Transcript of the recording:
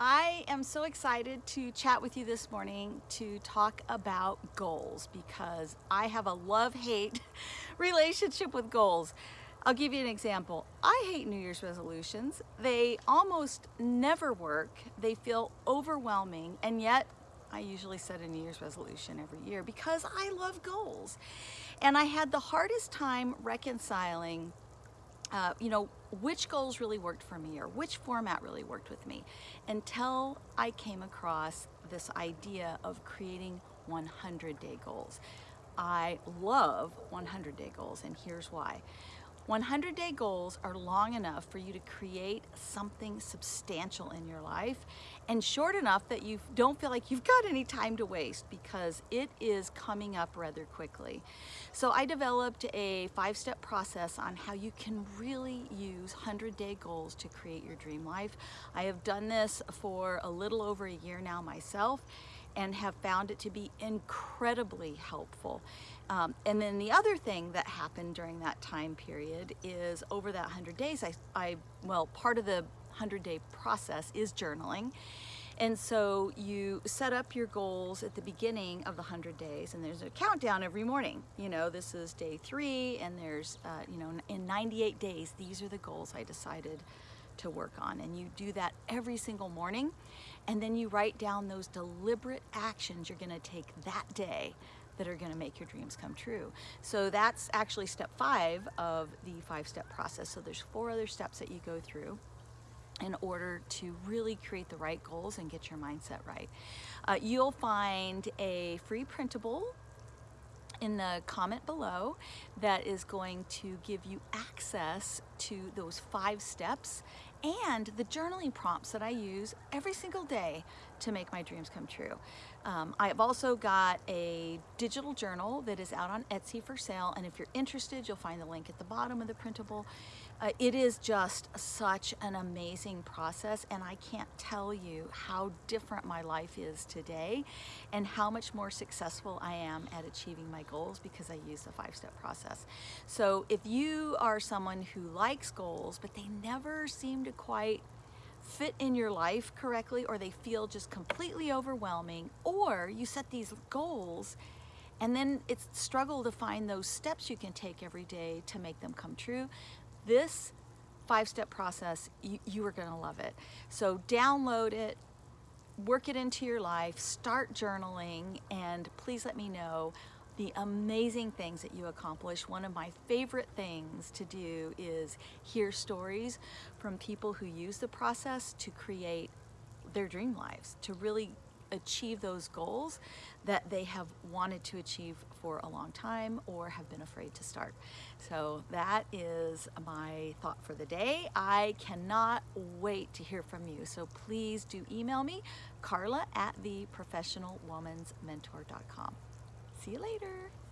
I am so excited to chat with you this morning to talk about goals because I have a love-hate relationship with goals. I'll give you an example. I hate New Year's resolutions. They almost never work. They feel overwhelming and yet I usually set a New Year's resolution every year because I love goals. And I had the hardest time reconciling uh, you know, which goals really worked for me or which format really worked with me until I came across this idea of creating 100 day goals. I love 100 day goals and here's why. 100 day goals are long enough for you to create something substantial in your life and short enough that you don't feel like you've got any time to waste because it is coming up rather quickly. So I developed a five-step process on how you can really use 100 day goals to create your dream life. I have done this for a little over a year now myself and have found it to be incredibly helpful. Um, and then the other thing that happened during that time period is over that 100 days, I, I well, part of the 100 day process is journaling. And so you set up your goals at the beginning of the 100 days and there's a countdown every morning. You know, this is day three and there's, uh, you know, in 98 days, these are the goals I decided to work on. And you do that every single morning. And then you write down those deliberate actions you're gonna take that day that are gonna make your dreams come true. So that's actually step five of the five step process. So there's four other steps that you go through in order to really create the right goals and get your mindset right. Uh, you'll find a free printable in the comment below that is going to give you access to those five steps and the journaling prompts that I use every single day to make my dreams come true. Um, I've also got a digital journal that is out on Etsy for sale and if you're interested you'll find the link at the bottom of the printable. Uh, it is just such an amazing process and I can't tell you how different my life is today and how much more successful I am at achieving my goals because I use the five-step process. So if you are someone who likes goals but they never seem to quite fit in your life correctly or they feel just completely overwhelming or you set these goals and then it's struggle to find those steps you can take every day to make them come true this five-step process, you, you are gonna love it. So download it, work it into your life, start journaling, and please let me know the amazing things that you accomplish. One of my favorite things to do is hear stories from people who use the process to create their dream lives, to really achieve those goals that they have wanted to achieve for a long time or have been afraid to start. So that is my thought for the day. I cannot wait to hear from you. So please do email me, carla at theprofessionalwomansmentor.com. See you later.